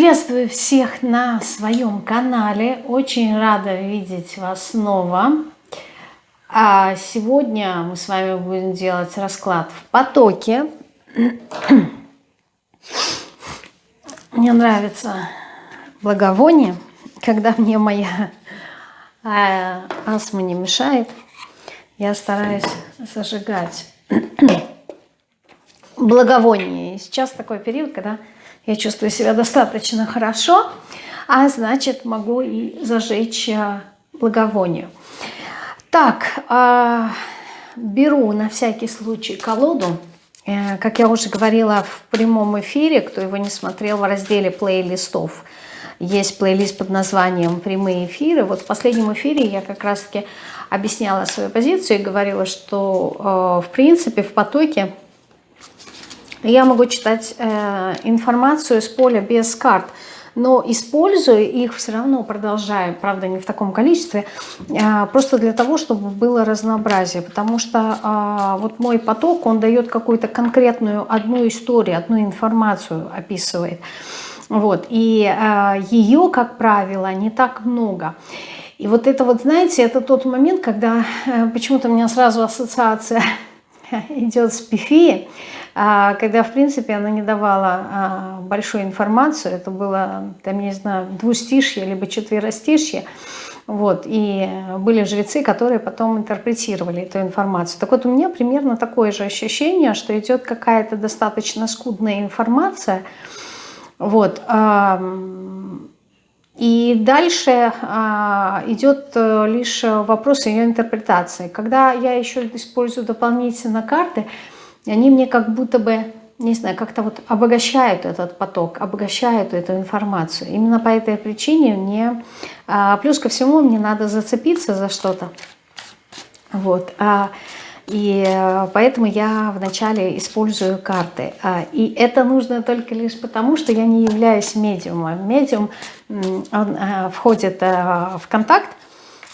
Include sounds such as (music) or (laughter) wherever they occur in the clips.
Приветствую всех на своем канале. Очень рада видеть вас снова. А сегодня мы с вами будем делать расклад в потоке. Мне нравится благовоние, когда мне моя а, астма не мешает. Я стараюсь зажигать благовоние. Сейчас такой период, когда я чувствую себя достаточно хорошо, а значит могу и зажечь э, благовоние. Так, а, беру на всякий случай колоду. Э, как я уже говорила в прямом эфире, кто его не смотрел в разделе плейлистов, есть плейлист под названием «Прямые эфиры». Вот в последнем эфире я как раз-таки объясняла свою позицию и говорила, что э, в принципе в потоке я могу читать э, информацию с поля без карт, но использую их все равно, продолжаю, правда не в таком количестве, э, просто для того, чтобы было разнообразие, потому что э, вот мой поток, он дает какую-то конкретную одну историю, одну информацию описывает, вот, и э, ее, как правило, не так много. И вот это вот, знаете, это тот момент, когда э, почему-то у меня сразу ассоциация (laughs) идет с пифией, а, когда, в принципе, она не давала а, большую информацию, это было, там, не знаю, двустишье, либо четверостишье, вот, и были жрецы, которые потом интерпретировали эту информацию. Так вот, у меня примерно такое же ощущение, что идет какая-то достаточно скудная информация, вот, и дальше а, идет э, лишь вопрос ее интерпретации. Когда я еще использую дополнительно карты, они мне как будто бы, не знаю, как-то вот обогащают этот поток, обогащают эту информацию. Именно по этой причине мне, а, плюс ко всему, мне надо зацепиться за что-то. Вот. А, и поэтому я вначале использую карты. А, и это нужно только лишь потому, что я не являюсь медиумом. Медиум он входит в контакт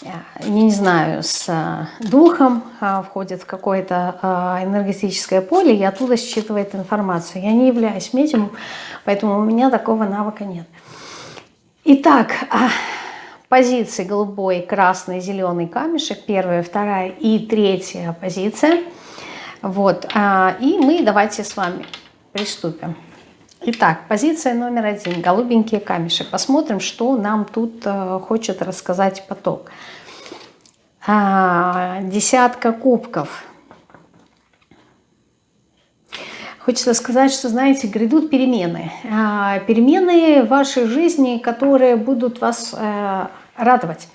я не знаю, с э, духом, а, входит в какое-то а, энергетическое поле и оттуда считывает информацию. Я не являюсь медиумом, поэтому у меня такого навыка нет. Итак, позиции голубой, красный, зеленый камешек, первая, вторая и третья позиция. Вот, и мы давайте с вами приступим. Итак, позиция номер один, голубенький камешек. Посмотрим, что нам тут э, хочет рассказать поток. А, десятка кубков. Хочется сказать, что, знаете, грядут перемены. А, перемены в вашей жизни, которые будут вас э, радовать.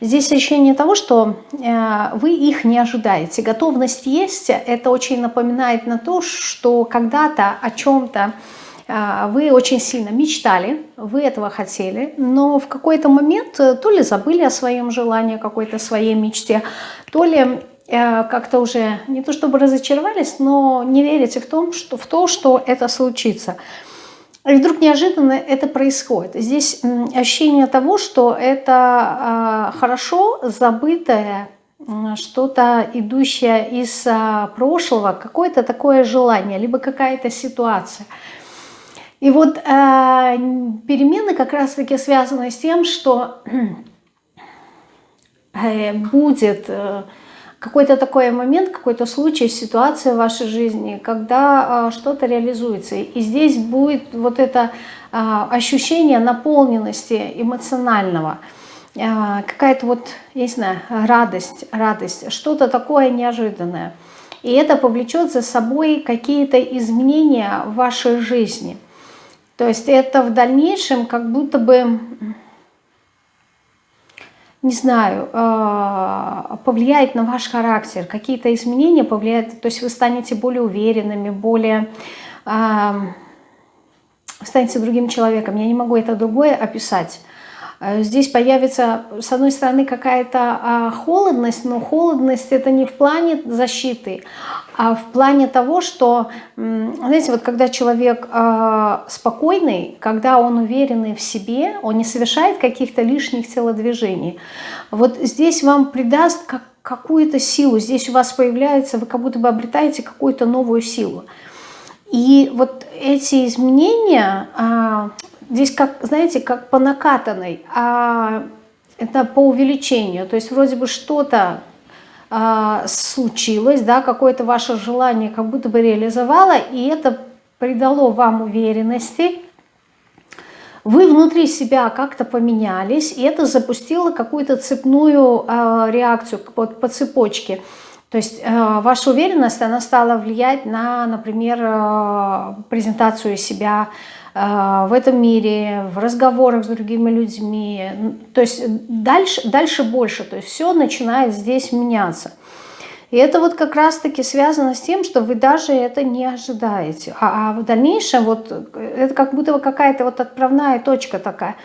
Здесь ощущение того, что э, вы их не ожидаете. Готовность есть. Это очень напоминает на то, что когда-то о чем-то а, вы очень сильно мечтали, вы этого хотели, но в какой-то момент э, то ли забыли о своем желании, какой-то своей мечте, то ли э, как-то уже не то чтобы разочаровались, но не верите в, том, что, в то, что это случится. И вдруг неожиданно это происходит. Здесь ощущение того, что это а, хорошо забытое, что-то идущее из а, прошлого, какое-то такое желание, либо какая-то ситуация – и вот э, перемены как раз-таки связаны с тем, что (clears throat) э, будет э, какой-то такой момент, какой-то случай, ситуация в вашей жизни, когда э, что-то реализуется. И здесь будет вот это э, ощущение наполненности эмоционального, э, какая-то вот, я не знаю, радость, радость, что-то такое неожиданное. И это повлечет за собой какие-то изменения в вашей жизни – то есть это в дальнейшем как будто бы, не знаю, э, повлияет на ваш характер, какие-то изменения повлияют, то есть вы станете более уверенными, более э, станете другим человеком. Я не могу это другое описать. Э, здесь появится, с одной стороны, какая-то а, холодность, но холодность это не в плане защиты, а в плане того, что, знаете, вот когда человек а, спокойный, когда он уверенный в себе, он не совершает каких-то лишних телодвижений, вот здесь вам придаст как какую-то силу, здесь у вас появляется, вы как будто бы обретаете какую-то новую силу. И вот эти изменения, а, здесь, как, знаете, как по накатанной, а это по увеличению. То есть вроде бы что-то а, случилось, да, какое-то ваше желание как будто бы реализовало, и это придало вам уверенности, вы внутри себя как-то поменялись, и это запустило какую-то цепную э, реакцию по, по цепочке. То есть э, ваша уверенность, она стала влиять на, например, э, презентацию себя в этом мире, в разговорах с другими людьми. То есть дальше, дальше больше. То есть все начинает здесь меняться. И это вот как раз-таки связано с тем, что вы даже это не ожидаете. А, а в дальнейшем вот это как будто какая-то вот отправная точка такая.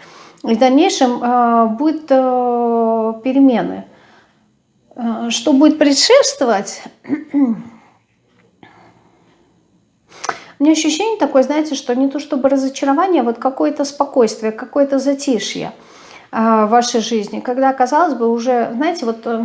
И в дальнейшем э, будут э, перемены. Э, что будет предшествовать? (clears throat) У меня ощущение такое, знаете, что не то чтобы разочарование, а вот какое-то спокойствие, какое-то затишье э, в вашей жизни. Когда, казалось бы, уже, знаете, вот, э,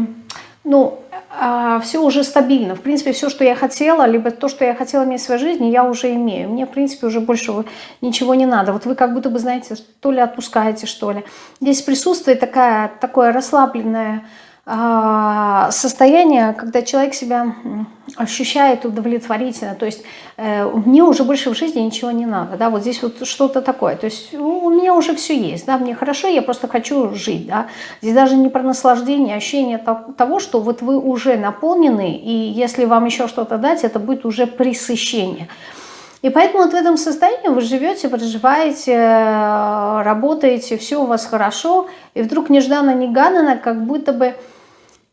ну, а, все уже стабильно. В принципе, все, что я хотела, либо то, что я хотела иметь в своей жизни, я уже имею. Мне, в принципе, уже больше ничего не надо. Вот вы как будто бы, знаете, то ли отпускаете, что ли. Здесь присутствует такая, такое расслабленное а, состояние, когда человек себя ощущает удовлетворительно, то есть э, мне уже больше в жизни ничего не надо, да, вот здесь вот что-то такое, то есть у меня уже все есть, да, мне хорошо, я просто хочу жить, да, здесь даже не про наслаждение, а ощущение того, что вот вы уже наполнены, и если вам еще что-то дать, это будет уже пресыщение. И поэтому вот в этом состоянии вы живете, проживаете, работаете, все у вас хорошо, и вдруг нежданно-негаданно, как будто бы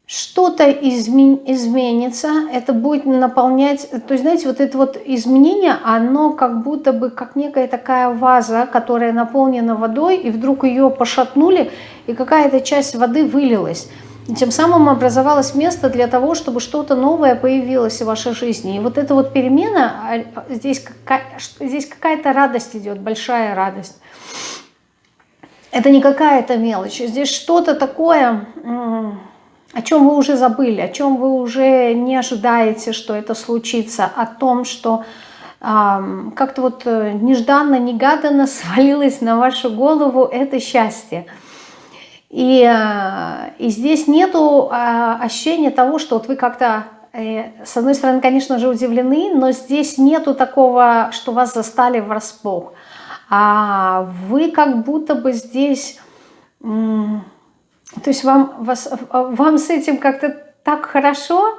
что-то измен, изменится, это будет наполнять, то есть, знаете, вот это вот изменение, оно как будто бы, как некая такая ваза, которая наполнена водой, и вдруг ее пошатнули, и какая-то часть воды вылилась. И тем самым образовалось место для того, чтобы что-то новое появилось в вашей жизни. И вот эта вот перемена, а, здесь, какая, здесь какая-то радость идет, большая радость. Это не какая-то мелочь, здесь что-то такое о чем вы уже забыли, о чем вы уже не ожидаете, что это случится, о том, что э, как-то вот э, нежданно-негаданно (laughs) свалилось на вашу голову это счастье. И, э, и здесь нету э, ощущения того, что вот вы как-то, э, с одной стороны, конечно же, удивлены, но здесь нету такого, что вас застали врасплох. А вы как будто бы здесь... То есть вам, вас, вам с этим как-то так хорошо,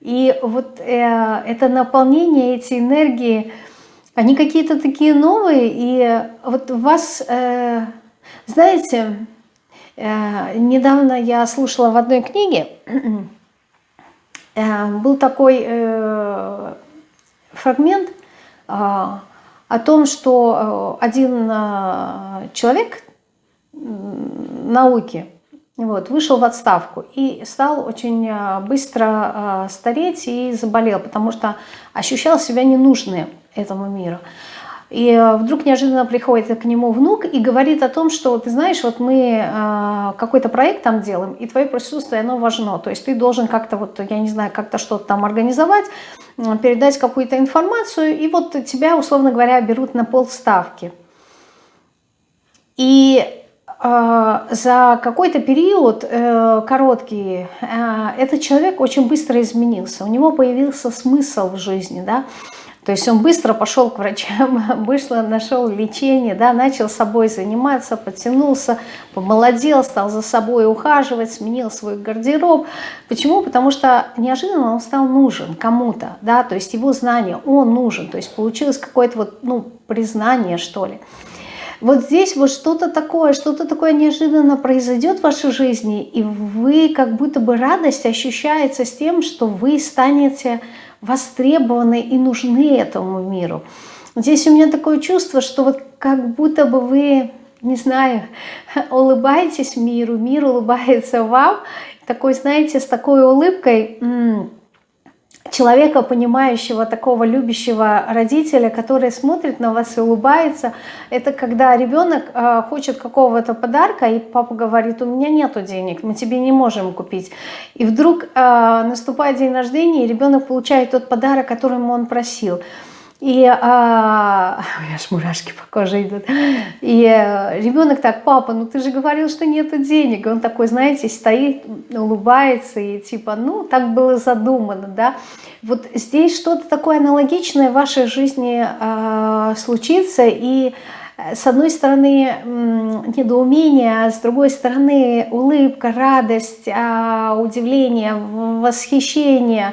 и вот э, это наполнение, эти энергии, они какие-то такие новые, и вот вас, э, знаете, э, недавно я слушала в одной книге, э, был такой э, фрагмент э, о том, что э, один э, человек науки, вот, вышел в отставку и стал очень э, быстро э, стареть и заболел, потому что ощущал себя ненужным этому миру. И э, вдруг неожиданно приходит к нему внук и говорит о том, что, ты знаешь, вот мы какой-то проект там делаем, и твое присутствие, оно важно. То есть ты должен как-то, вот, я не знаю, как-то что-то там организовать, передать какую-то информацию, и вот тебя, условно говоря, берут на полставки. И за какой-то период э, короткий э, этот человек очень быстро изменился. У него появился смысл в жизни, да. То есть он быстро пошел к врачам, (laughs) вышло, нашел лечение, да, начал собой заниматься, подтянулся, помолодел, стал за собой ухаживать, сменил свой гардероб. Почему? Потому что неожиданно он стал нужен кому-то, да, то есть его знание, он нужен, то есть получилось какое-то вот, ну, признание, что ли вот здесь вот что-то такое, что-то такое неожиданно произойдет в вашей жизни, и вы как будто бы радость ощущается с тем, что вы станете востребованы и нужны этому миру. Здесь у меня такое чувство, что вот как будто бы вы, не знаю, (laughs) улыбаетесь миру, мир улыбается вам, такой, знаете, с такой улыбкой человека, понимающего, такого любящего родителя, который смотрит на вас и улыбается. Это когда ребенок э, хочет какого-то подарка, и папа говорит, у меня нету денег, мы тебе не можем купить. И вдруг э, наступает день рождения, и ребенок получает тот подарок, которым он просил. И а, (laughs) у аж мурашки по коже идут. И а, ребенок так, папа, ну ты же говорил, что нету денег. И он такой, знаете, стоит, улыбается и типа, ну так было задумано, да. Вот здесь что-то такое аналогичное в вашей жизни а, случится, и с одной стороны недоумение, а с другой стороны улыбка, радость, а, удивление, восхищение.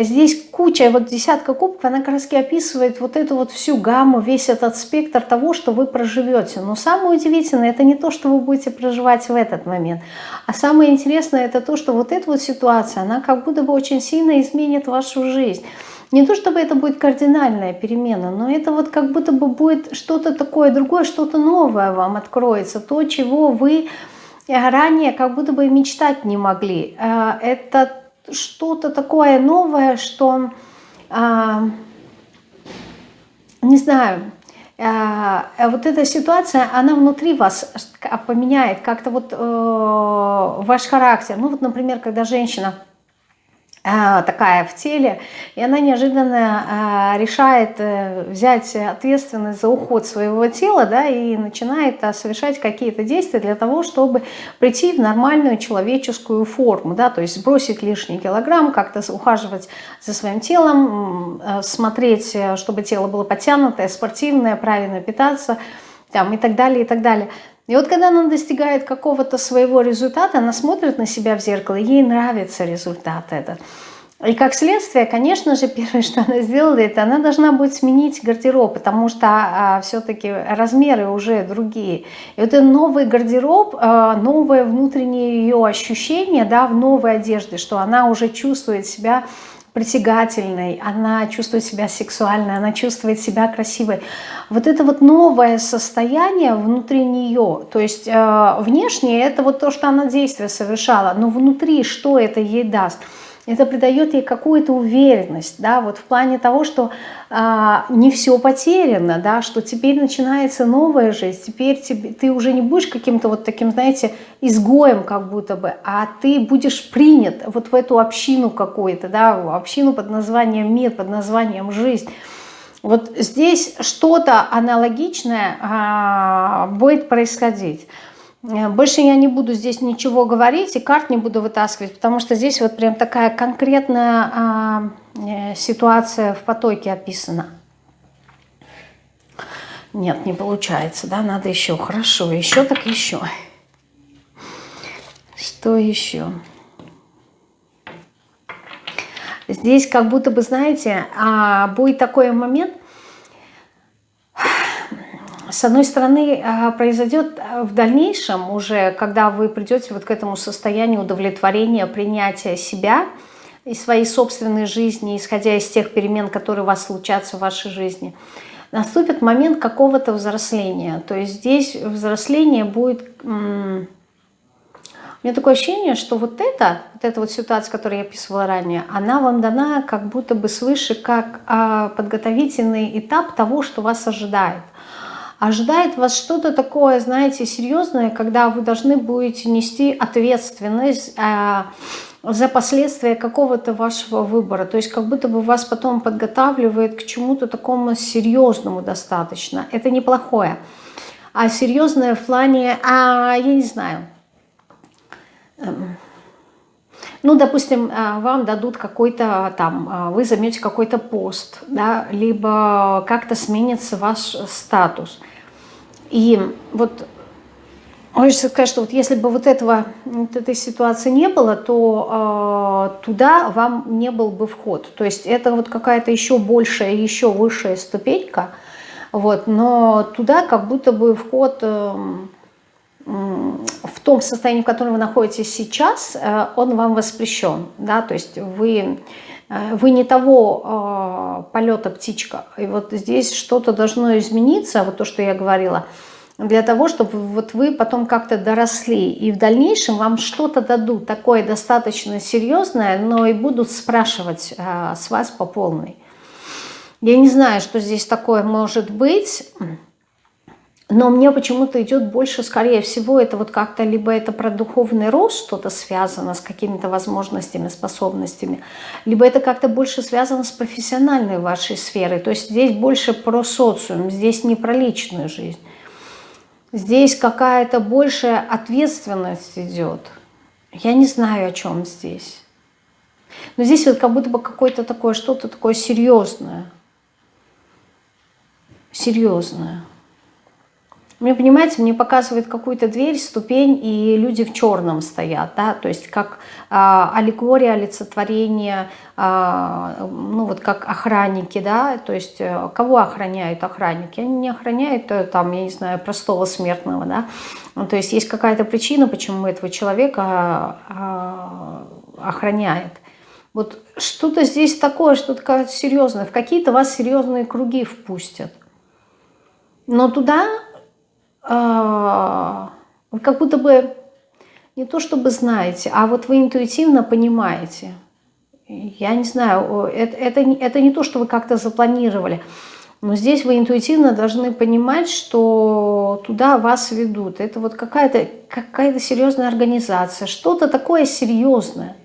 Здесь куча, вот десятка кубков, она как раз описывает вот эту вот всю гамму, весь этот спектр того, что вы проживете. Но самое удивительное, это не то, что вы будете проживать в этот момент, а самое интересное, это то, что вот эта вот ситуация, она как будто бы очень сильно изменит вашу жизнь. Не то чтобы это будет кардинальная перемена, но это вот как будто бы будет что-то такое другое, что-то новое вам откроется, то, чего вы ранее как будто бы мечтать не могли. Э, это что-то такое новое, что, э, не знаю, э, вот эта ситуация, она внутри вас поменяет как-то вот ваш характер. Ну вот, например, когда женщина а, такая в теле, и она неожиданно а, решает э, взять ответственность за уход своего тела, да, и начинает а, совершать какие-то действия для того, чтобы прийти в нормальную человеческую форму, да, то есть сбросить лишний килограмм, как-то ухаживать за своим телом, смотреть, э, чтобы тело было подтянутое, спортивное, правильно питаться, там, и так далее, и так далее. И вот когда она достигает какого-то своего результата, она смотрит на себя в зеркало, ей нравится результат этот. И как следствие, конечно же, (laughs) первое, что она сделала, это она должна будет сменить гардероб, потому что а, все-таки размеры уже другие. И вот этот новый гардероб, а, новое внутреннее ее ощущение да, в новой одежде, что она уже чувствует себя притягательной, она чувствует себя сексуальной, она чувствует себя красивой. Вот это вот новое состояние внутри нее, то есть э, внешне это вот то, что она действие совершала, но внутри что это ей даст – это придает ей какую-то уверенность, да, вот в плане того, что а, не все потеряно, да, что теперь начинается новая жизнь, теперь тебе, ты уже не будешь каким-то вот таким, знаете, изгоем как будто бы, а ты будешь принят вот в эту общину какую-то, да, общину под названием мир, под названием жизнь. Вот здесь что-то аналогичное а, будет происходить. Э, больше я не буду здесь ничего говорить и карт не буду вытаскивать, потому что здесь вот прям такая конкретная а, э, ситуация в потоке описана. Нет, не получается, да, надо еще. Хорошо, еще так еще. Что еще? Здесь как будто бы, знаете, а, будет такой момент – с одной стороны, а, произойдет а, в дальнейшем уже, когда вы придете вот к этому состоянию удовлетворения, принятия себя и своей собственной жизни, исходя из тех перемен, которые у вас случатся в вашей жизни, наступит момент какого-то взросления. То есть здесь взросление будет... У меня такое ощущение, что вот это, вот эта вот ситуация, которую я описывала ранее, она вам дана как будто бы свыше как а, подготовительный этап того, что вас ожидает – ожидает вас что-то такое, знаете, серьезное, когда вы должны будете нести ответственность э, за последствия какого-то вашего выбора. То есть как будто бы вас потом подготавливает к чему-то такому серьезному достаточно. Это неплохое. А серьезное в плане, а, я не знаю, эм, ну, допустим, э, вам дадут какой-то там, э, вы займете какой-то пост, да, либо как-то сменится ваш статус. И вот хочется сказать, что вот если бы вот этого, вот этой ситуации не было, то э, туда вам не был бы вход. То есть это вот какая-то еще большая, еще высшая ступенька, вот, но туда как будто бы вход... Э, в том состоянии, в котором вы находитесь сейчас, э, он вам воспрещен. Да? То есть вы, э, вы не того э, полета птичка. И вот здесь что-то должно измениться, вот то, что я говорила, для того, чтобы вот вы потом как-то доросли. И в дальнейшем вам что-то дадут, такое достаточно серьезное, но и будут спрашивать с вас по полной. Я не знаю, что здесь такое может быть. Но мне почему-то идет больше, скорее всего, это вот как-то либо это про духовный рост что-то связано с какими-то возможностями, способностями, либо это как-то больше связано с профессиональной вашей сферой. То есть здесь больше про социум, здесь не про личную жизнь. Здесь какая-то большая ответственность идет. Я не знаю, о чем здесь. Но здесь вот как будто бы какое-то такое, что-то такое серьезное. Серьезное. Мне, понимаете, мне показывает какую-то дверь, ступень, и люди в черном стоят, да, то есть как а, аллегория, олицетворение, а, ну вот как охранники, да, то есть а, кого охраняют охранники? Они не охраняют, э, там, я не знаю, простого смертного, да, ну, то есть есть какая-то причина, почему этого человека а, охраняет. Вот что-то здесь такое, что-то серьезное, в какие-то вас серьезные круги впустят. Но туда вы как будто бы не то чтобы знаете, а вот вы интуитивно понимаете. Я не знаю, это, это, это не то, что вы как-то запланировали, но здесь вы интуитивно должны понимать, что туда вас ведут. Это вот какая-то какая, -то, серьезная организация, что-то такое серьезное,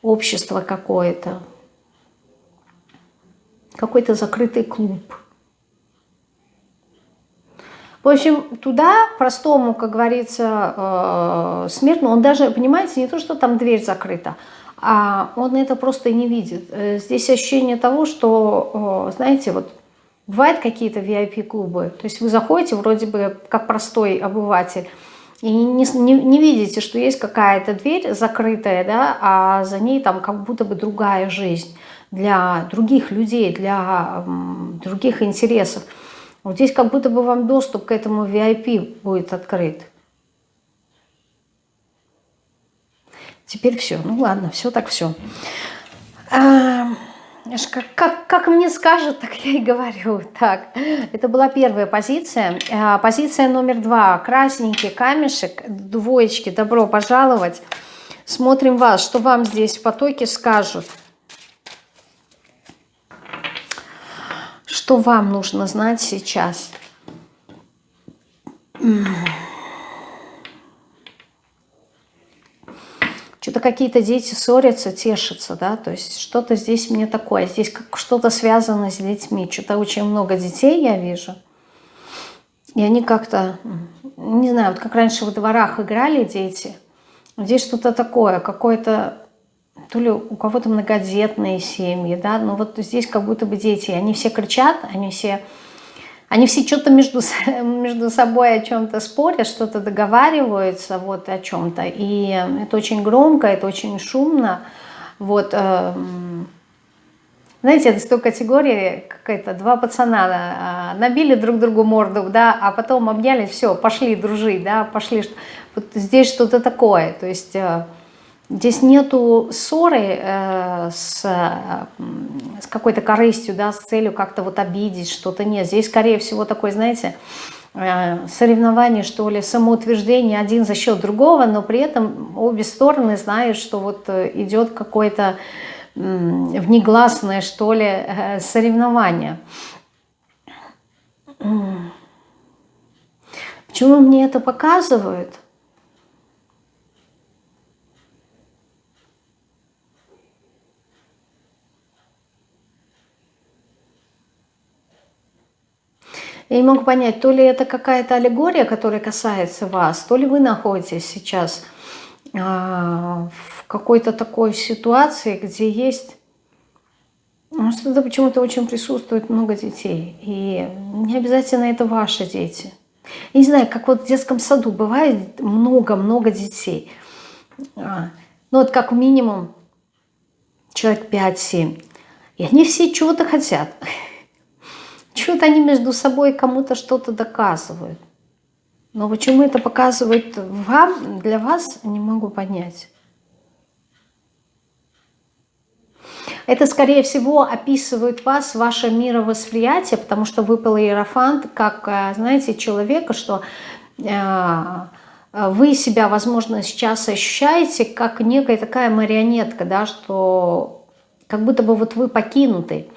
общество какое-то, какой-то закрытый клуб – в общем, туда простому, как говорится, э, смертному, он даже, понимаете, не то, что там дверь закрыта, а он это просто не видит. Э, здесь ощущение того, что, э, знаете, вот бывают какие-то VIP-клубы, то есть вы заходите вроде бы как простой обыватель, и не, не, не видите, что есть какая-то дверь закрытая, да, а за ней там как будто бы другая жизнь для других людей, для других интересов. Вот здесь как будто бы вам доступ к этому VIP будет открыт. Теперь все. Ну ладно, все так все. А, как, как, как мне скажут, (laughs) так я и говорю. Так, это была первая позиция. А, позиция номер два. Красненький камешек, двоечки, добро пожаловать. Смотрим вас, что вам здесь в потоке скажут. Что вам нужно знать сейчас? Что-то какие-то дети ссорятся, тешатся, да, то есть что-то здесь мне такое, здесь как что-то связано с детьми, что-то очень много детей я вижу. И они как-то, не знаю, вот как раньше в дворах играли дети, здесь что-то такое, какое-то то ли у кого-то многодетные семьи, да, но вот здесь как будто бы дети, они все кричат, они все, они все что-то между, (laughs) между собой о чем-то спорят, что-то договариваются вот о чем-то, и это очень громко, это очень шумно, вот, эм, знаете, это с той категории, какая-то два пацана а, набили друг другу морду, да, а потом обнялись, все, пошли дружить, да, пошли, вот здесь что-то такое, то есть э, Здесь нету ссоры э, с, с какой-то корыстью, да, с целью как-то вот обидеть что-то. Нет, здесь, скорее всего, такой, знаете, э, соревнование, что ли, самоутверждение один за счет другого, но при этом обе стороны знают, что вот э, идет какое-то э, внегласное, что ли, э, соревнование. Почему мне это показывают? Я не могу понять, то ли это какая-то аллегория, которая касается вас, то ли вы находитесь сейчас э, в какой-то такой ситуации, где есть... Ну, что-то почему-то очень присутствует много детей. И не обязательно это ваши дети. Я не знаю, как вот в детском саду бывает много-много детей. А, ну вот как минимум человек 5-7. И они все чего-то хотят. Что-то они между собой кому-то что-то доказывают. Но почему это показывают вам, для вас, не могу понять. Это, скорее всего, описывает вас, ваше мировосприятие, потому что выпал иерофант, как, э, знаете, человека, что э, вы себя, возможно, сейчас ощущаете как некая такая марионетка, да, что как будто бы вот вы покинутый.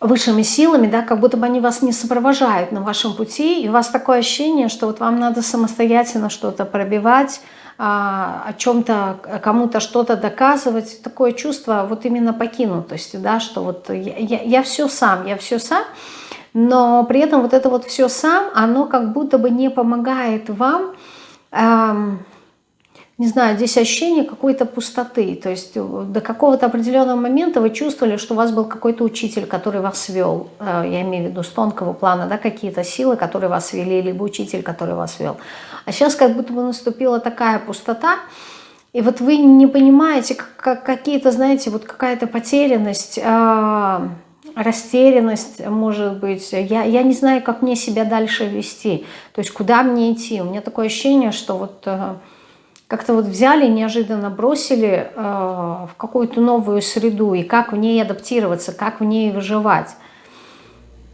Высшими силами, да, как будто бы они вас не сопровождают на вашем пути, и у вас такое ощущение, что вот вам надо самостоятельно что-то пробивать, а, о чем-то, кому-то что-то доказывать, такое чувство вот именно покинутости, да, что вот я, я, я все сам, я все сам, но при этом вот это вот все сам, оно как будто бы не помогает вам, эм, не знаю, здесь ощущение какой-то пустоты. То есть э, до какого-то определенного момента вы чувствовали, что у вас был какой-то учитель, который вас вел. Э, я имею в виду с тонкого плана, да, какие-то силы, которые вас вели, либо учитель, который вас вел. А сейчас как будто бы наступила такая пустота, и вот вы не понимаете, как, какие-то, знаете, вот какая-то потерянность, э, растерянность, может быть. Я, я не знаю, как мне себя дальше вести, то есть куда мне идти. У меня такое ощущение, что вот как-то вот взяли, неожиданно бросили э, в какую-то новую среду, и как в ней адаптироваться, как в ней выживать.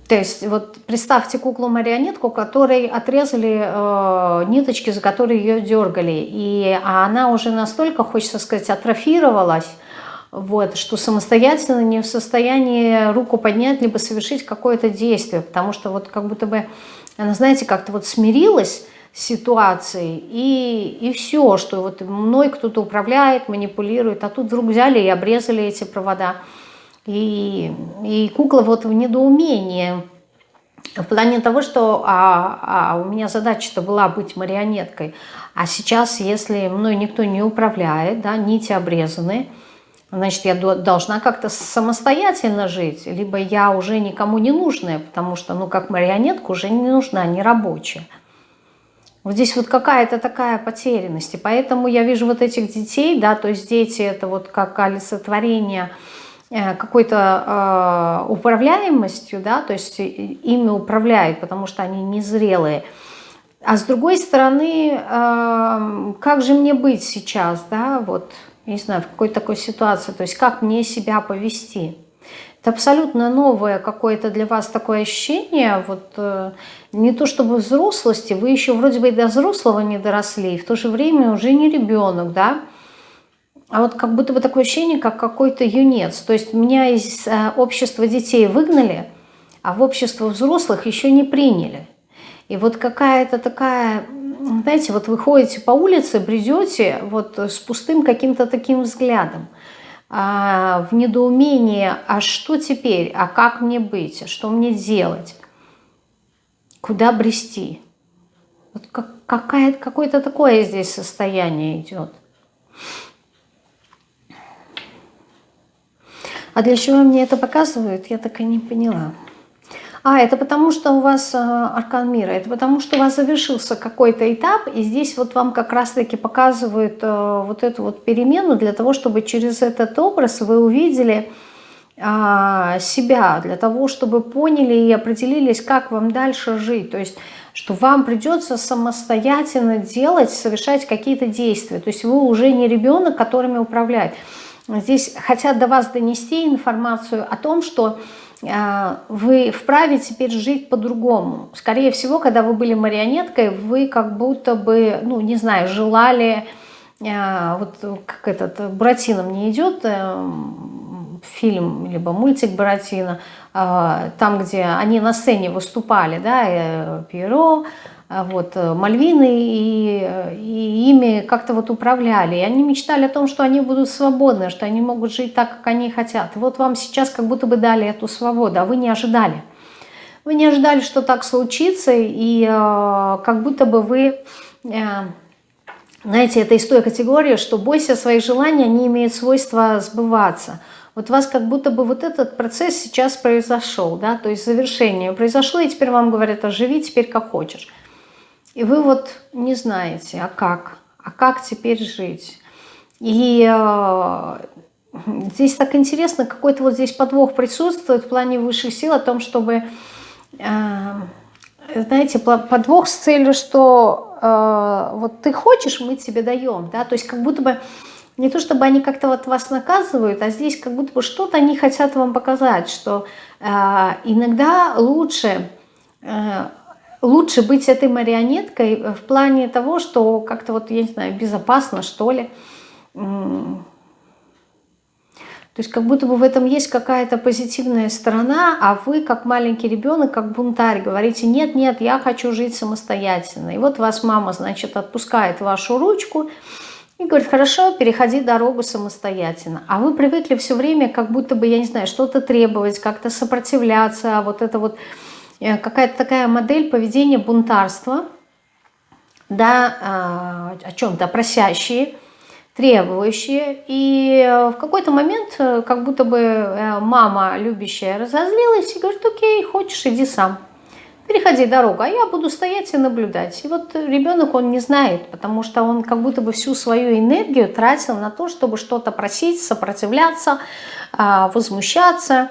То есть вот представьте куклу-марионетку, которой отрезали э, ниточки, за которые ее дергали, и а она уже настолько, хочется сказать, атрофировалась, вот, что самостоятельно не в состоянии руку поднять, либо совершить какое-то действие, потому что вот как будто бы она, знаете, как-то вот смирилась, ситуацией, и, и все, что вот мной кто-то управляет, манипулирует, а тут вдруг взяли и обрезали эти провода. И, и кукла вот в недоумении, в плане того, что а, а у меня задача-то была быть марионеткой, а сейчас, если мной никто не управляет, да, нити обрезаны, значит, я должна как-то самостоятельно жить, либо я уже никому не нужная, потому что, ну, как марионетка уже не нужна, не рабочая. Вот здесь вот какая-то такая потерянность. И поэтому я вижу вот этих детей, да, то есть дети это вот как олицетворение э, какой-то э, управляемостью, да, то есть ими управляют, потому что они незрелые. А с другой стороны, э, как же мне быть сейчас, да, вот, не знаю, в какой-то такой ситуации, то есть как мне себя повести. Это абсолютно новое какое-то для вас такое ощущение, вот э, не то чтобы взрослости, вы еще вроде бы и до взрослого не доросли, и в то же время уже не ребенок, да, а вот как будто бы такое ощущение, как какой-то юнец. То есть меня из э, общества детей выгнали, а в общество взрослых еще не приняли. И вот какая-то такая, знаете, вот вы ходите по улице, бредете вот с пустым каким-то таким взглядом – а, в недоумении, а что теперь, а как мне быть, что мне делать, куда брести. Вот какое-то такое здесь состояние идет. А для чего мне это показывают, я так и не поняла. А, это потому что у вас э, аркан мира, это потому что у вас завершился какой-то этап, и здесь вот вам как раз-таки показывают э, вот эту вот перемену для того, чтобы через этот образ вы увидели э, себя, для того, чтобы поняли и определились, как вам дальше жить. То есть что вам придется самостоятельно делать, совершать какие-то действия. То есть вы уже не ребенок, которыми управлять. Здесь хотят до вас донести информацию о том, что вы вправе теперь жить по-другому. Скорее всего, когда вы были марионеткой, вы как будто бы, ну, не знаю, желали, а, вот как этот, Буратино мне идет э, фильм, либо мультик Буратино, а, там, где они на сцене выступали, да, э, Пьеро, а, вот, э, Мальвины, и, и ими как-то вот управляли. И они мечтали о том, что они будут свободны, что они могут жить так, как они хотят. вот вам сейчас как будто бы дали эту свободу, а вы не ожидали. Вы не ожидали, что так случится, и э, как будто бы вы... Э, знаете, это из той категории, что бойся своих желаний, они имеют свойство сбываться. Вот у вас как будто бы вот этот процесс сейчас произошел, да, то есть завершение произошло, и теперь вам говорят, а теперь как хочешь. И вы вот не знаете, а как? А как теперь жить? И э, здесь так интересно, какой-то вот здесь подвох присутствует в плане высших сил о том, чтобы, э, знаете, подвох с целью, что э, вот ты хочешь, мы тебе даем, да, то есть как будто бы не то чтобы они как-то вот вас наказывают, а здесь как будто бы что-то они хотят вам показать, что иногда лучше лучше быть этой марионеткой в плане того, что как-то вот, я не знаю, безопасно, что ли. То есть как будто бы в этом есть какая-то позитивная сторона, а вы, как маленький ребенок, как бунтарь, говорите, нет, нет, я хочу жить самостоятельно. И вот вас мама, значит, отпускает вашу ручку и говорит, хорошо, переходи дорогу самостоятельно. А вы привыкли все время как будто бы, я не знаю, что-то требовать, как-то сопротивляться, а вот это вот какая-то такая модель поведения бунтарства, да, а, о чем-то просящие, требующие. И э, в какой-то момент, э, как будто бы э, мама любящая разозлилась и говорит, окей, хочешь, иди сам. Переходи дорогу, а я буду стоять и наблюдать. И вот ребенок, он не знает, потому что он как будто бы всю свою энергию тратил на то, чтобы что-то просить, сопротивляться, а, возмущаться,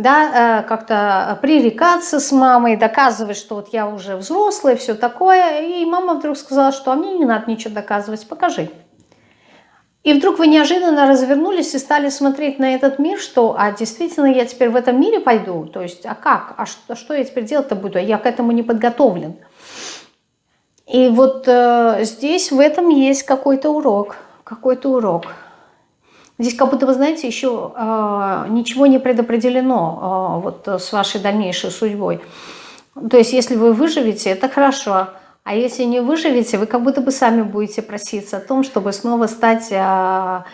да, как-то пререкаться с мамой, доказывать, что вот я уже взрослый, все такое. И мама вдруг сказала, что а мне не надо ничего доказывать, покажи. И вдруг вы неожиданно развернулись и стали смотреть на этот мир, что, а действительно я теперь в этом мире пойду? То есть, а как? А что, что я теперь делать-то буду? Я к этому не подготовлен. И вот э, здесь в этом есть какой-то урок, какой-то урок. Здесь как будто, вы знаете, еще э, ничего не предопределено э, вот с вашей дальнейшей судьбой. То есть, если вы выживете, это хорошо. А если не выживете, вы как будто бы сами будете проситься о том, чтобы снова стать а,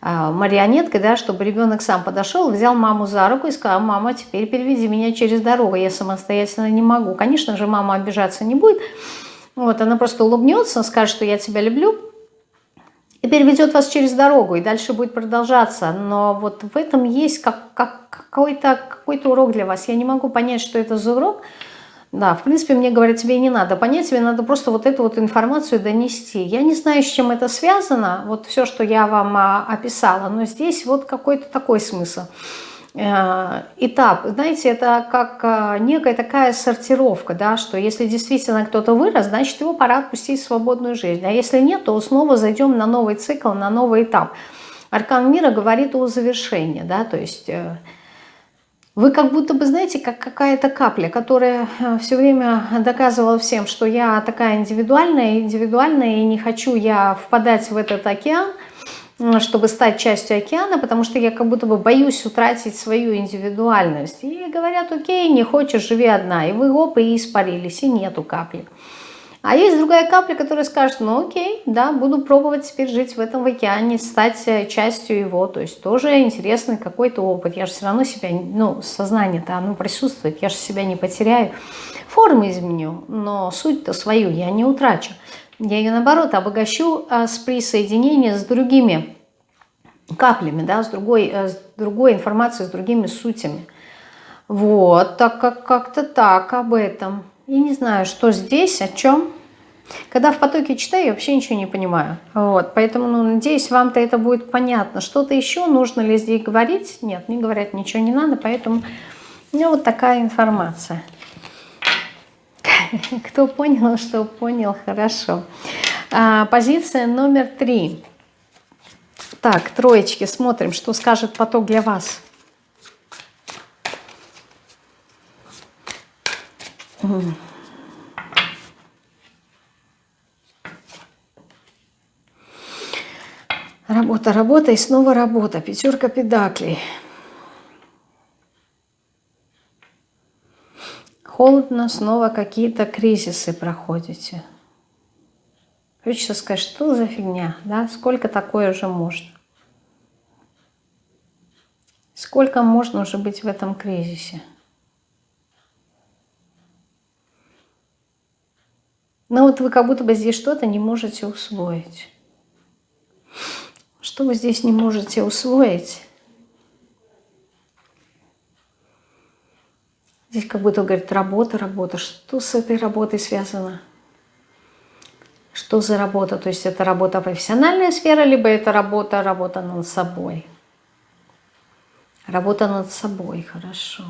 а, марионеткой, да, чтобы ребенок сам подошел, взял маму за руку и сказал, мама, теперь переведи меня через дорогу, я самостоятельно не могу. Конечно же, мама обижаться не будет, вот, она просто улыбнется, скажет, что я тебя люблю, и переведет вас через дорогу, и дальше будет продолжаться. Но вот в этом есть как, как, какой-то какой, -то, урок для вас. Я не могу понять, что это за урок, да, в принципе, мне говорят, тебе не надо понять, тебе надо просто вот эту вот информацию донести. Я не знаю, с чем это связано, вот все, что я вам а, описала, но здесь вот какой-то такой смысл. Э, этап, знаете, это как а, некая такая сортировка, да, что если действительно кто-то вырос, значит его пора отпустить в свободную жизнь, а если нет, то снова зайдем на новый цикл, на новый этап. Аркан мира говорит о завершении, да, то есть э, вы как будто бы, знаете, как какая-то капля, которая э, все время доказывала всем, что я такая индивидуальная, индивидуальная, и не хочу я впадать в этот океан, э, чтобы стать частью океана, потому что я как будто бы боюсь утратить свою индивидуальность. И говорят, окей, не хочешь, живи одна. И вы оп, и испарились, и нету капли. А есть другая капля, которая скажет, ну окей, да, буду пробовать теперь жить в этом океане, стать э, частью его. То есть тоже интересный какой-то опыт. Я же все равно себя, ну, сознание-то оно присутствует, я же себя не потеряю. Формы изменю, но суть-то свою я не утрачу. Я ее, наоборот, обогащу а, с присоединением с другими каплями, да, с другой, э, с другой информацией, с другими сутями. Вот, так как как-то так об этом. Я не знаю, что здесь, о чем. Когда в потоке читаю, я вообще ничего не понимаю. Вот, поэтому, ну, надеюсь, вам-то это будет понятно. Что-то еще нужно ли здесь говорить? Нет, не говорят, ничего не надо, поэтому ну, вот такая информация. (laughs) Кто понял, что понял, хорошо. А, позиция номер три. Так, троечки, смотрим, что скажет поток для вас. Работа, работа и снова работа. Пятерка педаклей. Холодно, снова какие-то кризисы проходите. Хочется сказать, что за фигня, да? Сколько такое уже можно? Сколько можно уже быть в этом кризисе? Но вот вы как будто бы здесь что-то не можете усвоить. Что вы здесь не можете усвоить? Здесь как будто говорит работа, работа. Что с этой работой связано? Что за работа? То есть это работа профессиональная сфера, либо это работа, работа над собой? Работа над собой, хорошо.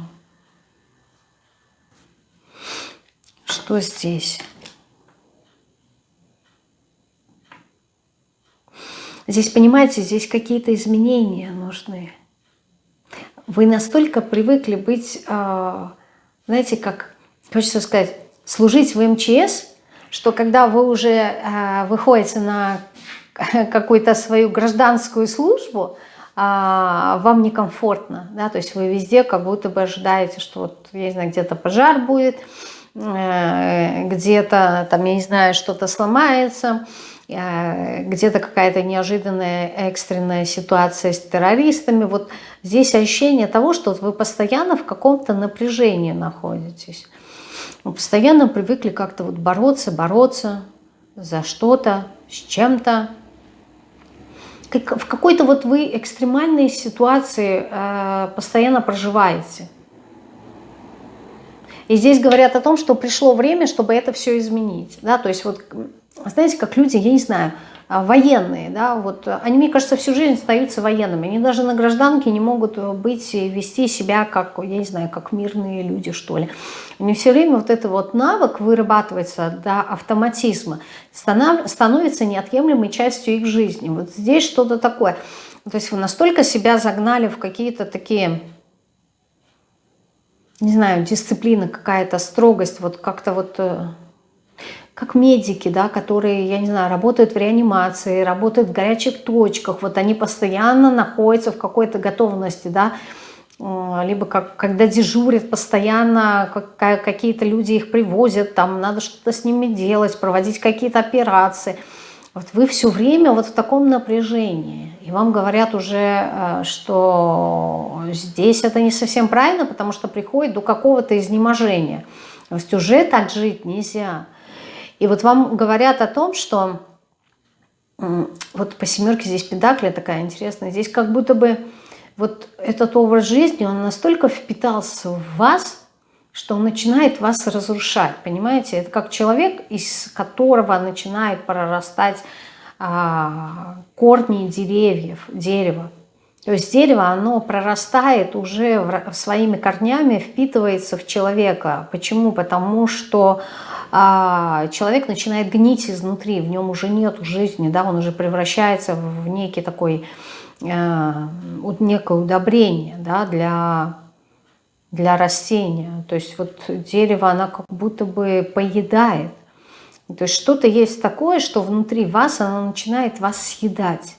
Что здесь? Здесь, понимаете, здесь какие-то изменения нужны. Вы настолько привыкли быть, а, знаете, как, хочется сказать, служить в МЧС, что когда вы уже а, выходите на (laughs) какую-то свою гражданскую службу, а, вам некомфортно, да, то есть вы везде как будто бы ожидаете, что вот, я не знаю, где-то пожар будет, э, где-то там, я не знаю, что-то сломается, э, где-то какая-то неожиданная экстренная ситуация с террористами. Вот здесь ощущение того, что вы постоянно в каком-то напряжении находитесь. Вы постоянно привыкли как-то вот бороться, бороться за что-то, с чем-то, в какой-то вот вы экстремальной ситуации э, постоянно проживаете. И здесь говорят о том, что пришло время, чтобы это все изменить. Да? То есть вот, знаете, как люди, я не знаю, а, военные, да, вот они, мне кажется, всю жизнь остаются военными. Они даже на гражданке не могут быть и вести себя как, я не знаю, как мирные люди, что ли. У них все время вот этот вот навык вырабатывается до автоматизма, становится неотъемлемой частью их жизни. Вот здесь что-то такое. То есть вы настолько себя загнали в какие-то такие не знаю, дисциплина какая-то, строгость, вот как-то вот э, как медики, да, которые, я не знаю, работают в реанимации, работают в горячих точках, вот они постоянно находятся в какой-то готовности, да, э, либо как, когда дежурят постоянно, какие-то люди их привозят, там надо что-то с ними делать, проводить какие-то операции. Вот вы все время вот в таком напряжении. И вам говорят уже, э, что здесь это не совсем правильно, потому что приходит до какого-то изнеможения. То есть уже так жить нельзя. И вот вам говорят о том, что вот по семерке здесь педакли такая интересная, здесь как будто бы вот этот образ жизни, он настолько впитался в вас, что он начинает вас разрушать, понимаете? Это как человек, из которого начинает прорастать а, корни деревьев, дерева. То есть дерево, оно прорастает уже своими корнями, впитывается в человека. Почему? Потому что а, человек начинает гнить изнутри, в нем уже нет жизни, да, он уже превращается в некий такой, э, некое удобрение да, для, для растения. То есть вот дерево, оно как будто бы поедает. То есть что-то есть такое, что внутри вас, оно начинает вас съедать.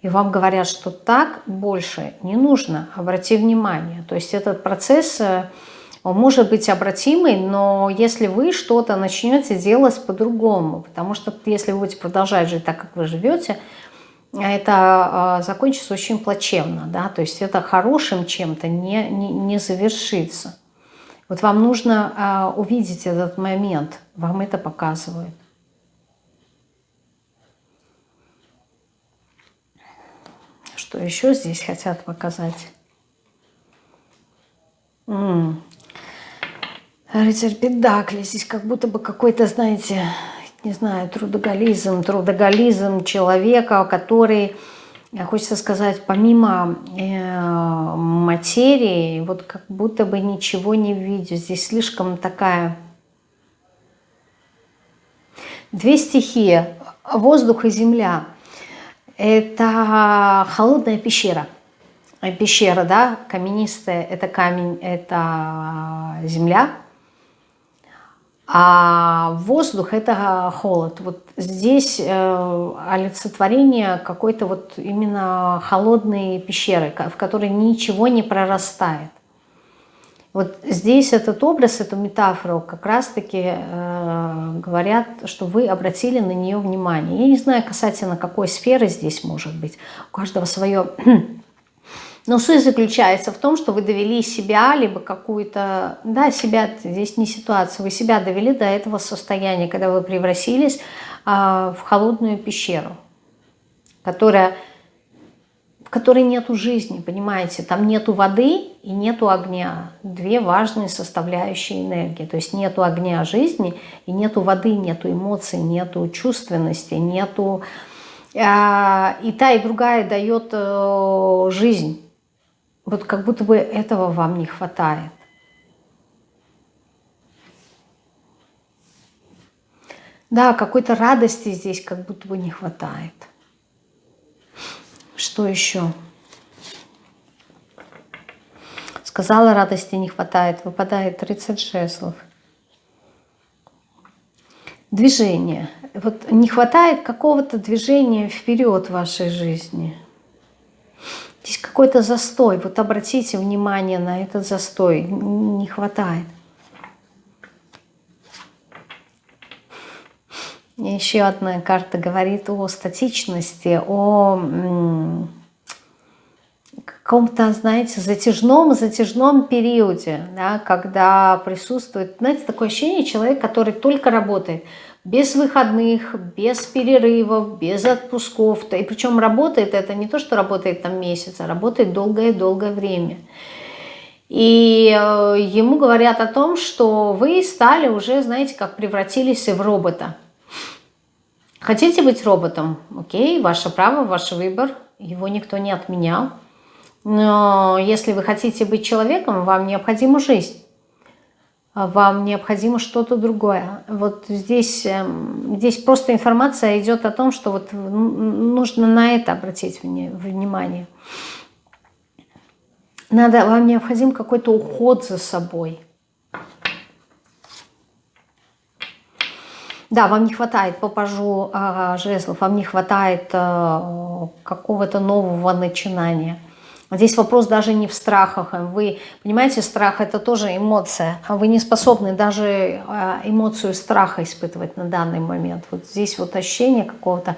И вам говорят, что так больше не нужно, обрати внимание. То есть этот процесс э, может быть обратимый, но если вы что-то начнете делать по-другому, потому что если вы будете продолжать жить так, как вы живете, это э, закончится очень плачевно, да, то есть это хорошим чем-то не, не, не завершится. Вот вам нужно э, увидеть этот момент, вам это показывают. Что еще здесь хотят показать? М -м. Рыцарь Педакли. Здесь как будто бы какой-то, знаете, не знаю, трудоголизм, трудоголизм человека, который, хочется сказать, помимо э, материи, вот как будто бы ничего не видит. Здесь слишком такая... Две стихии, воздух и земля. Это холодная пещера. Пещера, да, каменистая, это камень, это земля а воздух – это холод. Вот здесь э, олицетворение какой-то вот именно холодной пещеры, в которой ничего не прорастает. Вот здесь этот образ, эту метафору как раз-таки э, говорят, что вы обратили на нее внимание. Я не знаю касательно какой сферы здесь может быть. У каждого свое (clears throat) но суть заключается в том, что вы довели себя, либо какую-то, да, себя, здесь не ситуация, вы себя довели до этого состояния, когда вы превратились а, в холодную пещеру, которая, в которой нету жизни, понимаете, там нету воды и нету огня, две важные составляющие энергии, то есть нету огня жизни и нету воды, нету эмоций, нету чувственности, нету... А, и та, и другая дает э, жизнь вот как будто бы этого вам не хватает. Да, какой-то радости здесь как будто бы не хватает. Что еще? Сказала, радости не хватает. Выпадает 30 жезлов. Движение. Вот не хватает какого-то движения вперед в вашей жизни. Здесь какой-то застой. Вот обратите внимание на этот застой. Не хватает. Еще одна карта говорит о статичности, о каком-то, знаете, затяжном, затяжном периоде, да, когда присутствует, знаете, такое ощущение человек, который только работает, без выходных, без перерывов, без отпусков. И причем работает это не то, что работает там месяц, а работает долгое-долгое время. И э, ему говорят о том, что вы стали уже, знаете, как превратились в робота. Хотите быть роботом? Окей, ваше право, ваш выбор. Его никто не отменял. Но если вы хотите быть человеком, вам необходима жизнь. Вам необходимо что-то другое. Вот здесь, эм, здесь просто информация идет о том, что вот нужно на это обратить внимание. Надо, вам необходим какой-то уход за собой. Да, вам не хватает, попажу э, жезлов, вам не хватает э, какого-то нового начинания. Здесь вопрос даже не в страхах. Вы понимаете, страх это тоже эмоция. А вы не способны даже э, эмоцию страха испытывать на данный момент. Вот здесь вот ощущение какого-то,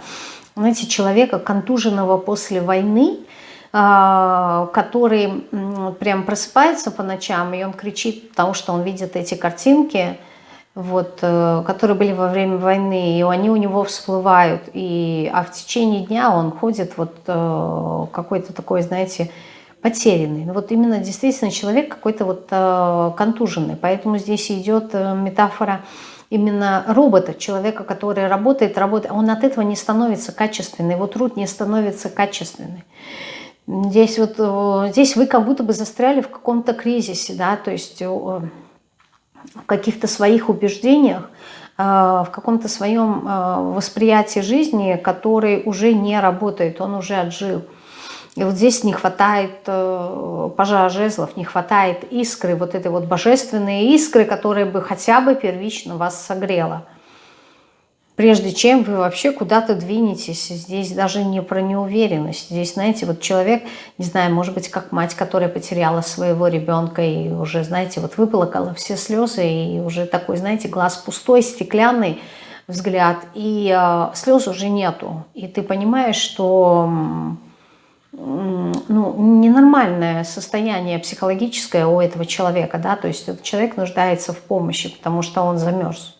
знаете, человека, контуженного после войны, э, который прям просыпается по ночам, и он кричит, потому что он видит эти картинки, вот, э, которые были во время войны, и они у него всплывают, и, а в течение дня он ходит вот э, какой-то такой, знаете, потерянный. Ну, вот именно действительно человек какой-то вот э, контуженный, поэтому здесь идет метафора именно робота, человека, который работает, работает, он от этого не становится качественный, его труд не становится качественный. Здесь вот, здесь вы как будто бы застряли в каком-то кризисе, да, то есть в каких-то своих убеждениях, э, в каком-то своем э, восприятии жизни, который уже не работает, он уже отжил. И вот здесь не хватает э, пожара жезлов, не хватает искры, вот этой вот божественной искры, которая бы хотя бы первично вас согрела прежде чем вы вообще куда-то двинетесь. Здесь даже не про неуверенность. Здесь, знаете, вот человек, не знаю, может быть, как мать, которая потеряла своего ребенка и уже, знаете, вот выплакала все слезы, и уже такой, знаете, глаз пустой, стеклянный взгляд, и э, слез уже нету. И ты понимаешь, что ну, ненормальное состояние психологическое у этого человека, да, то есть этот человек нуждается в помощи, потому что он замерз.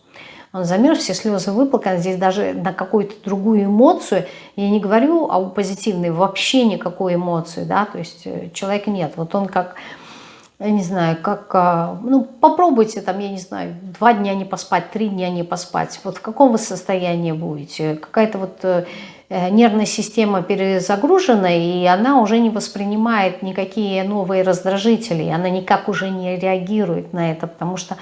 Он замерз, все слезы выплаканы. Здесь даже на какую-то другую эмоцию, я не говорю о позитивной, вообще никакой эмоции, да, то есть э, человека нет. Вот он как, я не знаю, как, а, ну, попробуйте там, я не знаю, два дня не поспать, три дня не поспать. Вот в каком вы состоянии будете? Какая-то вот э, э, нервная система перезагружена, и она уже не воспринимает никакие новые раздражители, она никак уже не реагирует на это, потому что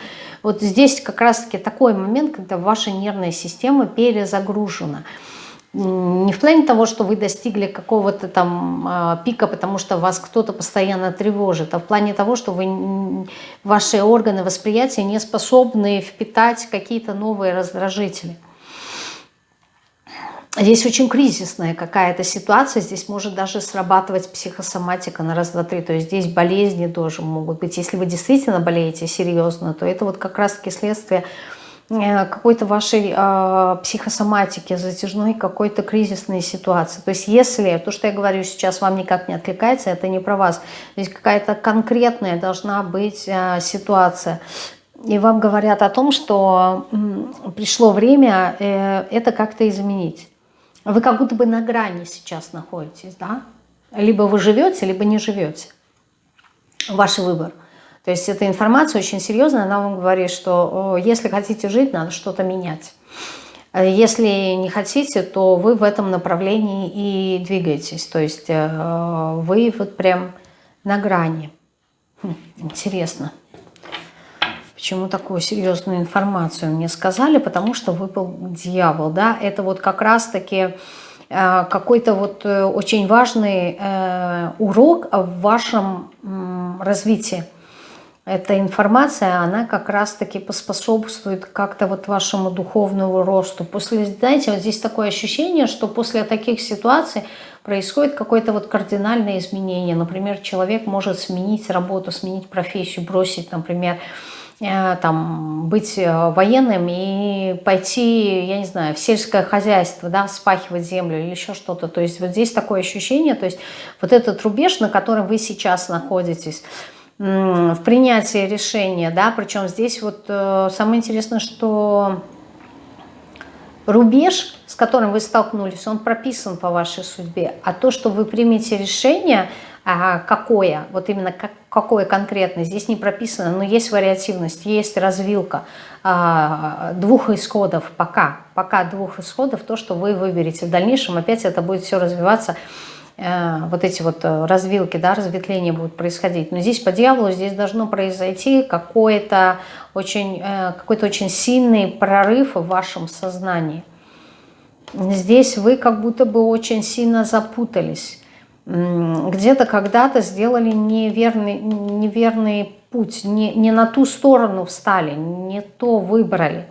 вот здесь как раз-таки такой момент, когда ваша нервная система перезагружена. Не в плане того, что вы достигли какого-то там а, пика, потому что вас кто-то постоянно тревожит, а в плане того, что вы, ваши органы восприятия не способны впитать какие-то новые раздражители. Здесь очень кризисная какая-то ситуация, здесь может даже срабатывать психосоматика на раз, два, три. То есть здесь болезни тоже могут быть. Если вы действительно болеете серьезно, то это вот как раз-таки следствие э, какой-то вашей э, психосоматики, затяжной какой-то кризисной ситуации. То есть если то, что я говорю сейчас, вам никак не откликается, это не про вас. Здесь какая-то конкретная должна быть э, ситуация. И вам говорят о том, что пришло время э, это как-то изменить. Вы как будто бы на грани сейчас находитесь, да? Либо вы живете, либо не живете. Ваш выбор. То есть эта информация очень серьезная, она вам говорит, что если хотите жить, надо что-то менять. Если не хотите, то вы в этом направлении и двигаетесь. То есть э, вы вот прям на грани. Хм, интересно. Почему такую серьезную информацию мне сказали? Потому что выпал дьявол, да, это вот как раз-таки э, какой-то вот э, очень важный э, урок в вашем развитии. эта информация, она как раз-таки поспособствует как-то вот вашему духовному росту. После, знаете, вот здесь такое ощущение, что после таких ситуаций происходит какое-то вот кардинальное изменение. Например, человек может сменить работу, сменить профессию, бросить, например, там, быть э, военным и пойти, я не знаю, в сельское хозяйство, да, спахивать землю или еще что-то. То есть вот здесь такое ощущение, то есть вот этот рубеж, на котором вы сейчас находитесь, в принятии решения, да, причем здесь вот э, самое интересное, что рубеж, с которым вы столкнулись, он прописан по вашей судьбе, а то, что вы примете решение, какое, вот именно как, какое конкретно, здесь не прописано, но есть вариативность, есть развилка а, двух исходов, пока, пока двух исходов, то, что вы выберете в дальнейшем, опять это будет все развиваться Э, вот эти вот э, развилки, да, разветвления будут происходить. Но здесь по дьяволу здесь должно произойти какой-то очень, э, какой-то очень сильный прорыв в вашем сознании. Здесь вы как будто бы очень сильно запутались. Где-то когда-то сделали неверный, неверный путь, не, не на ту сторону встали, не то выбрали.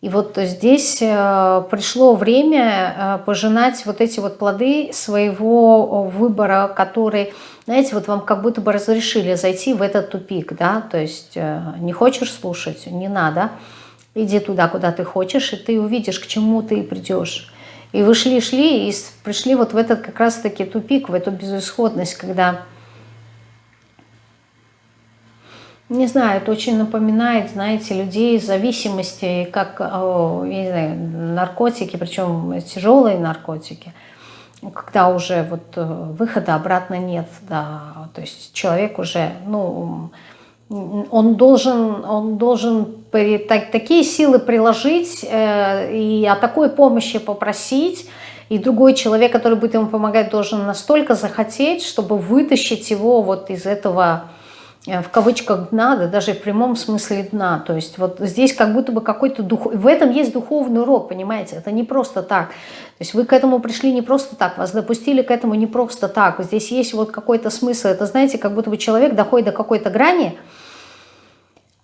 И вот здесь э, пришло время э, пожинать вот эти вот плоды своего выбора, который, знаете, вот вам как будто бы разрешили зайти в этот тупик, да, то есть э, не хочешь слушать, не надо, иди туда, куда ты хочешь, и ты увидишь, к чему ты придешь. И вы шли-шли и пришли вот в этот как раз-таки тупик, в эту безысходность, когда Не знаю, это очень напоминает, знаете, людей из зависимости, как, не знаю, наркотики, причем тяжелые наркотики, когда уже вот э, выхода обратно нет, да, то есть человек уже, ну, он должен, он должен так, такие силы приложить э, и о такой помощи попросить, и другой человек, который будет ему помогать, должен настолько захотеть, чтобы вытащить его вот из этого Э, в кавычках дна, да даже в прямом смысле дна. То есть вот здесь как будто бы какой-то дух... В этом есть духовный урок, понимаете? Это не просто так. То есть вы к этому пришли не просто так, вас допустили к этому не просто так. Здесь есть вот какой-то смысл. Это, знаете, как будто бы человек доходит до какой-то грани,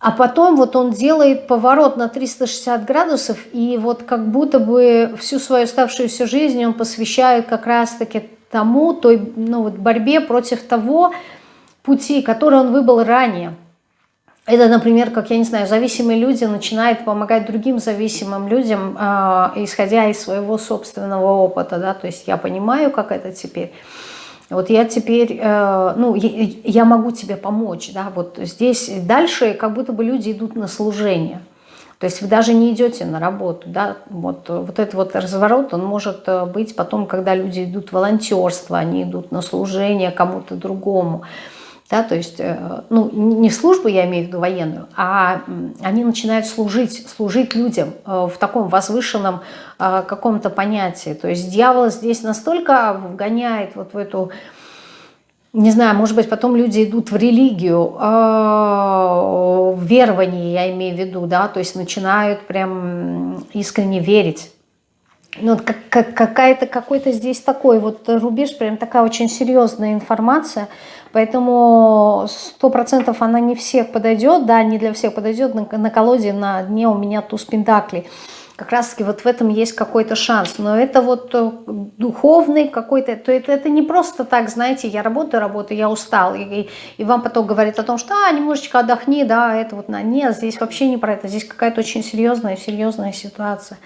а потом вот он делает поворот на 360 градусов, и вот как будто бы всю свою оставшуюся жизнь он посвящает как раз-таки тому, той ну, вот борьбе против того, пути, которые он выбрал ранее. Это, например, как, я не знаю, зависимые люди начинают помогать другим зависимым людям, э, исходя из своего собственного опыта, да, то есть я понимаю, как это теперь. Вот я теперь, э, ну, я, я могу тебе помочь, да, вот здесь дальше как будто бы люди идут на служение. То есть вы даже не идете на работу, да, вот, вот этот вот разворот, он может э, быть потом, когда люди идут в волонтерство, они идут на служение кому-то другому. Да, то есть, э, ну, не службу, я имею в виду военную, а они начинают служить, служить людям э, в таком возвышенном э, каком-то понятии. То есть дьявол здесь настолько вгоняет вот в эту, не знаю, может быть, потом люди идут в религию, в верование, я имею в виду, да, то есть начинают прям искренне верить. Ну, как, как, какая-то какой-то здесь такой вот рубеж, прям такая очень серьезная информация – Поэтому сто процентов она не всех подойдет, да, не для всех подойдет. На, на колоде на дне у меня туз пентаклей. Как раз таки вот в этом есть какой-то шанс. Но это вот э, духовный какой-то, то это, это не просто так, знаете, я работаю, работаю, я устал. И, и вам потом говорит о том, что а, немножечко отдохни, да, это вот на. Нет, здесь вообще не про это. Здесь какая-то очень серьезная, серьезная ситуация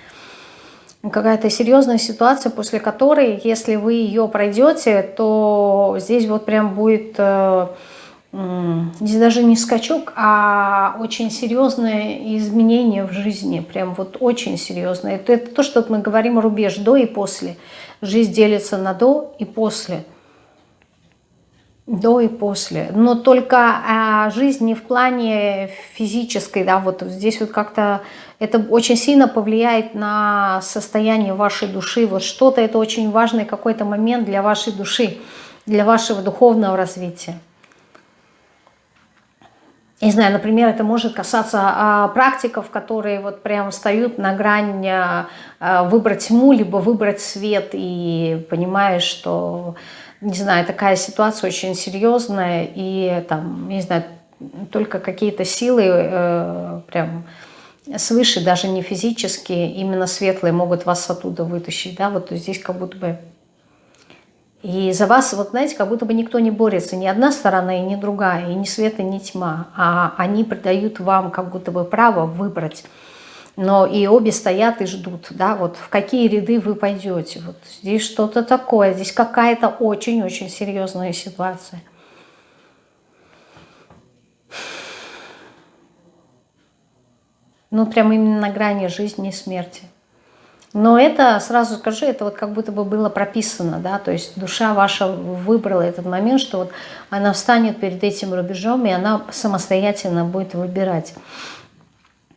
какая-то серьезная ситуация, после которой, если вы ее пройдете, то здесь вот прям будет, э, здесь даже не скачок, а очень серьезное изменение в жизни, прям вот очень серьезное. Это, это то, что мы говорим рубеж до и после. Жизнь делится на до и после. До и после. Но только а, жизнь не в плане физической, да, вот здесь вот как-то это очень сильно повлияет на состояние вашей души. Вот что-то это очень важный какой-то момент для вашей души, для вашего духовного развития. Не знаю, например, это может касаться а, практиков, которые вот прям встают на грань а, выбрать тьму, либо выбрать свет, и понимаешь, что, не знаю, такая ситуация очень серьезная, и там, не знаю, только какие-то силы э, прям свыше, даже не физические, именно светлые могут вас оттуда вытащить, да, вот здесь как будто бы и за вас, вот знаете, как будто бы никто не борется, ни одна сторона и ни другая, и ни света, ни тьма, а они придают вам как будто бы право выбрать. Но и обе стоят и ждут, да, вот в какие ряды вы пойдете. Вот здесь что-то такое, здесь какая-то очень-очень серьезная ситуация. Ну, прям именно на грани жизни и смерти. Но это, сразу скажу, это вот как будто бы было прописано, да, то есть душа ваша выбрала этот момент, что вот она встанет перед этим рубежом, и она самостоятельно будет выбирать.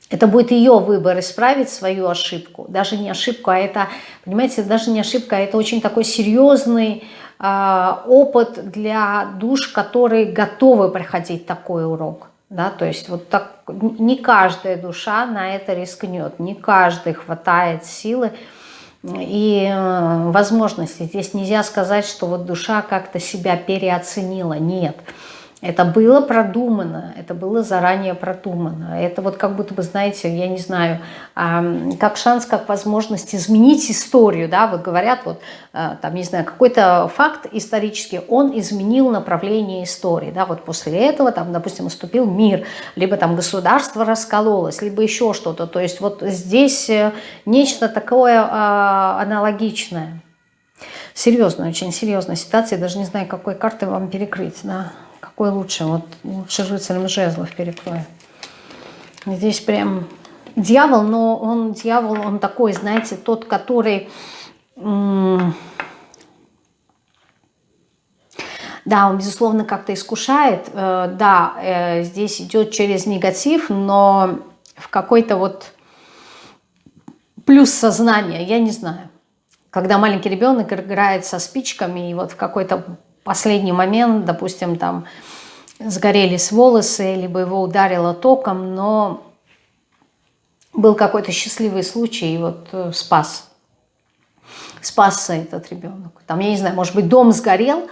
Это будет ее выбор исправить свою ошибку. Даже не ошибку, а это, понимаете, даже не ошибка, а это очень такой серьезный э, опыт для душ, которые готовы проходить такой урок. Да, то есть вот так не каждая душа на это рискнет, не каждый хватает силы и э, возможности. Здесь нельзя сказать, что вот душа как-то себя переоценила. Нет. Нет. Это было продумано, это было заранее продумано. Это вот как будто бы, знаете, я не знаю, как шанс, как возможность изменить историю, да, вот говорят, вот а, там, не знаю, какой-то факт исторический, он изменил направление истории, да, вот после этого там, допустим, наступил мир, либо там государство раскололось, либо еще что-то, то есть вот здесь э, нечто такое а, аналогичное. Серьезная, очень серьезная ситуация, даже не знаю, какой карты вам перекрыть, да. Какой лучше? Вот лучше рыцарем жезлов перекрою. Здесь прям дьявол, но он дьявол, он такой, знаете, тот, который... Да, он, безусловно, как-то искушает. Э, да, э, здесь идет через негатив, но в какой-то вот плюс сознания, я не знаю. Когда маленький ребенок играет со спичками, и вот в какой-то последний момент, допустим, там сгорелись волосы, либо его ударило током, но был какой-то счастливый случай, и вот э, спас. Спасся этот ребенок. Там, я не знаю, может быть, дом сгорел,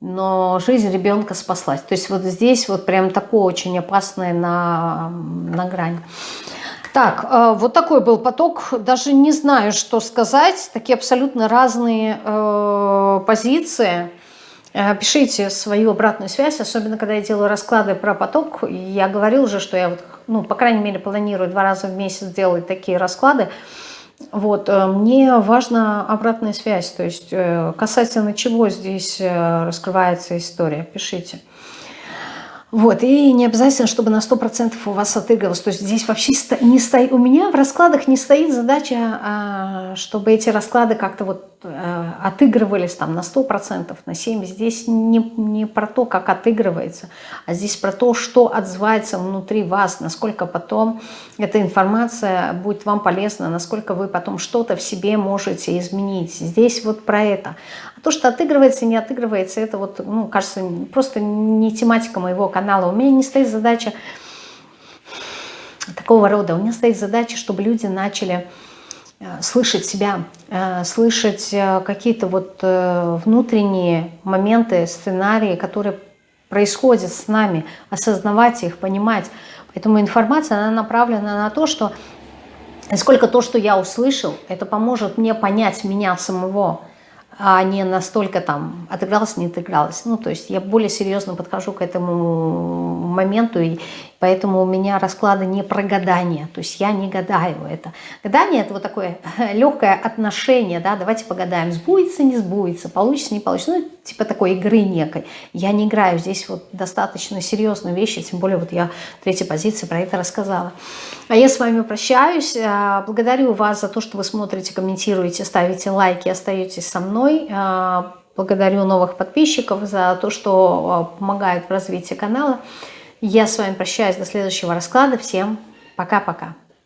но жизнь ребенка спаслась. То есть вот здесь вот прям такое очень опасное на, на грани. Так, э, вот такой был поток. Даже не знаю, что сказать. Такие абсолютно разные э, позиции. Э, пишите свою обратную связь, особенно когда я делаю расклады про поток. Я говорил уже, что я, вот, ну, по крайней мере, планирую два раза в месяц делать такие расклады. Вот, э, мне важна обратная связь, то есть э, касательно чего здесь раскрывается история, пишите. Вот, и не обязательно, чтобы на 100% у вас отыгрывалось. То есть здесь вообще не стоит, у меня в раскладах не стоит задача, а, чтобы эти расклады как-то вот э, отыгрывались там на 100%, на 70%. Здесь не, не про то, как отыгрывается, а здесь про то, что отзывается внутри вас, насколько потом эта информация будет вам полезна, насколько вы потом что-то в себе можете изменить. Здесь вот про это. То, что отыгрывается, не отыгрывается, это вот, ну, кажется, просто не тематика моего канала. У меня не стоит задача такого рода. У меня стоит задача, чтобы люди начали э, слышать себя, э, слышать э, какие-то вот внутренние моменты, сценарии, которые происходят с нами, осознавать их, понимать. Поэтому информация, она направлена на то, что насколько то, что я услышал, это поможет мне понять меня самого, а не настолько там отыгралась, не отыгралась. Ну, то есть я более серьезно подхожу к этому моменту, и поэтому у меня расклады не про гадание, то есть я не гадаю это. Гадание – это вот такое (laughs) легкое отношение, да, давайте погадаем, сбудется, не сбудется, получится, не получится, ну, типа такой игры некой. Я не играю, здесь вот достаточно серьезные вещи, тем более вот я в третьей позиции про это рассказала. А я с вами прощаюсь, а, благодарю вас за то, что вы смотрите, комментируете, ставите лайки, остаетесь со мной. А, благодарю новых подписчиков за то, что а, помогают в развитии канала. Я с вами прощаюсь до следующего расклада. Всем пока-пока.